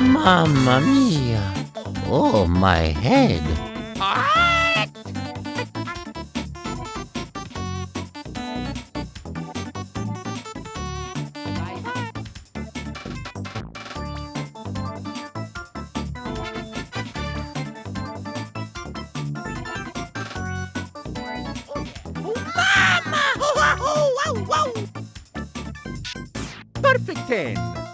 Mamma mia! Oh, my head! Oh, oh, oh, Perfect ten.